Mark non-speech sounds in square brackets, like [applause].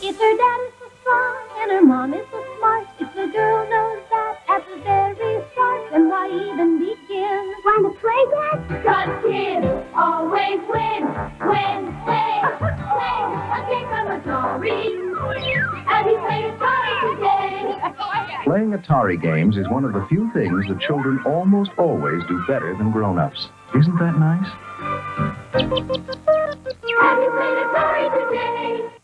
If her dad is so strong and her mom is so smart, if the girl knows that at the very start, then why even begin? Want to play, that? Cause kids always win, win, play, [laughs] play a game from Atari. And we played Atari today. Playing Atari games is one of the few things that children almost always do better than grown-ups. Isn't that nice? Have you played Atari.